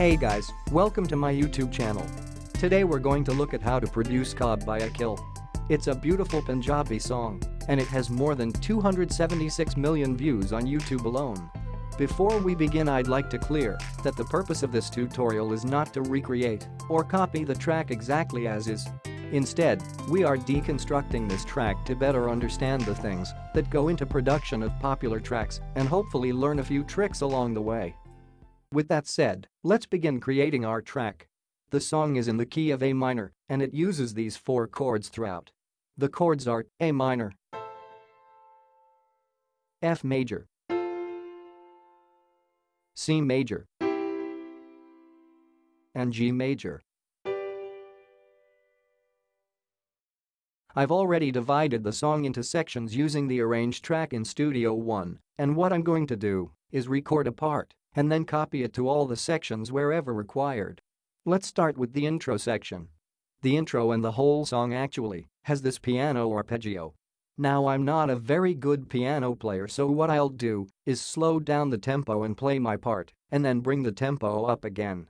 Hey guys, welcome to my YouTube channel. Today we're going to look at how to produce Khaab by Akhil. It's a beautiful Punjabi song, and it has more than 276 million views on YouTube alone. Before we begin I'd like to clear that the purpose of this tutorial is not to recreate or copy the track exactly as is. Instead, we are deconstructing this track to better understand the things that go into production of popular tracks and hopefully learn a few tricks along the way. With that said, let's begin creating our track. The song is in the key of A minor and it uses these four chords throughout. The chords are A minor, F major, C major, and G major. I've already divided the song into sections using the arrange track in Studio One, and what I'm going to do is record a part and then copy it to all the sections wherever required. Let's start with the intro section. The intro and the whole song actually has this piano arpeggio. Now I'm not a very good piano player so what I'll do is slow down the tempo and play my part and then bring the tempo up again.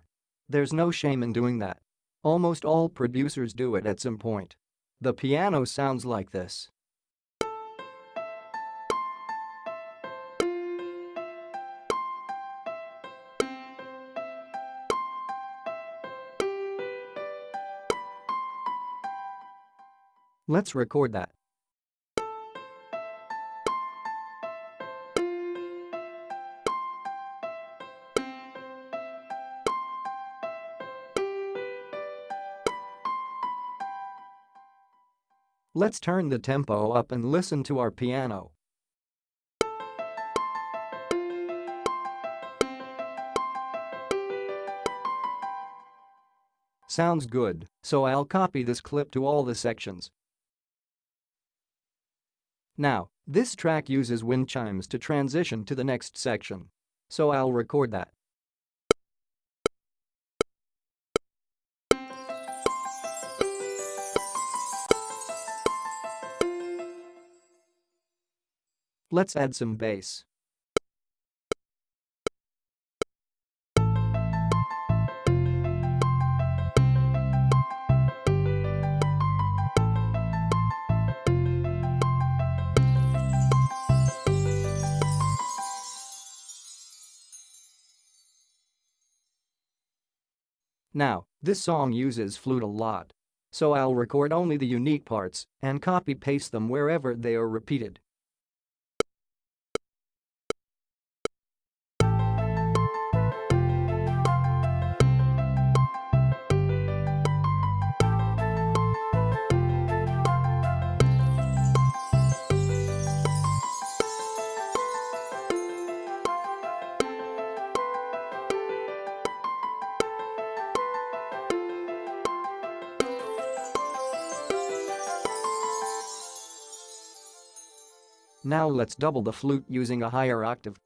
There's no shame in doing that. Almost all producers do it at some point. The piano sounds like this. Let's record that. Let's turn the tempo up and listen to our piano. Sounds good, so I'll copy this clip to all the sections. Now, this track uses wind chimes to transition to the next section. So I'll record that. Let's add some bass. Now, this song uses flute a lot. So I'll record only the unique parts and copy-paste them wherever they are repeated. Now let's double the flute using a higher octave.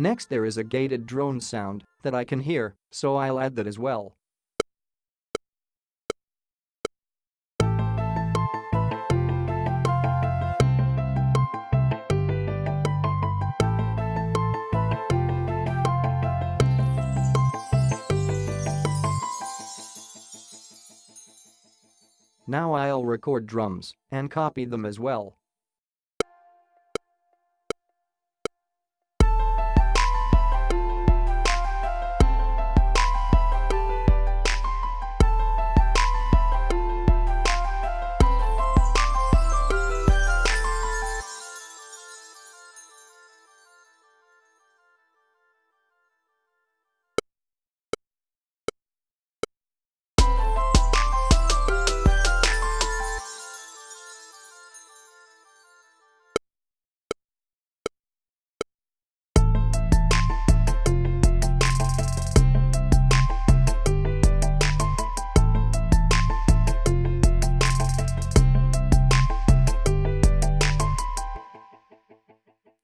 Next there is a gated drone sound that I can hear, so I'll add that as well. Now I'll record drums and copy them as well.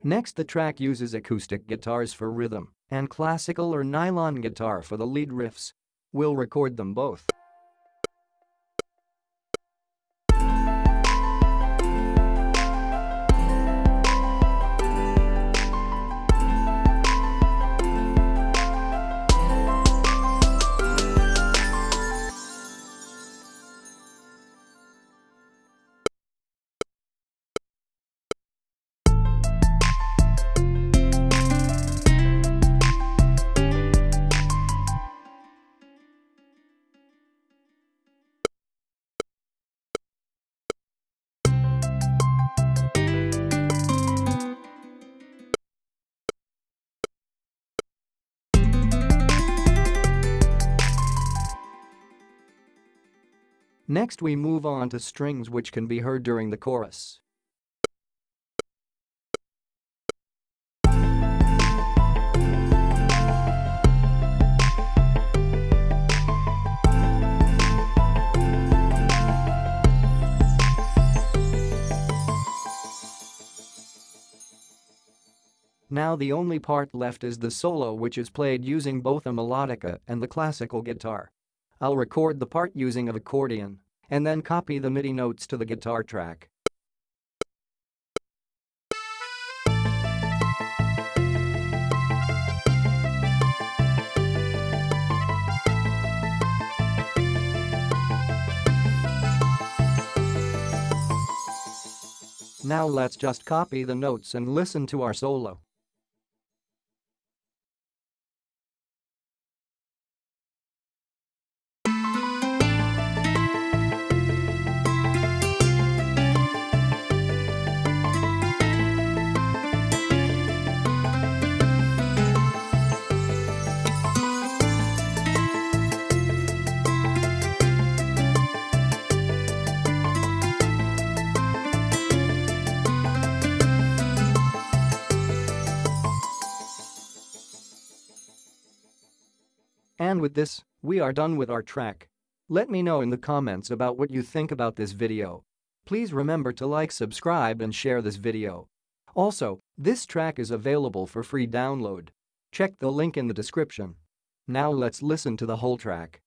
Next the track uses acoustic guitars for rhythm and classical or nylon guitar for the lead riffs. We'll record them both. Next we move on to strings which can be heard during the chorus. Now the only part left is the solo which is played using both a melodica and the classical guitar. I'll record the part using an accordion and then copy the MIDI notes to the guitar track. Now let's just copy the notes and listen to our solo. With this, we are done with our track. Let me know in the comments about what you think about this video. Please remember to like subscribe and share this video. Also, this track is available for free download. Check the link in the description. Now let's listen to the whole track.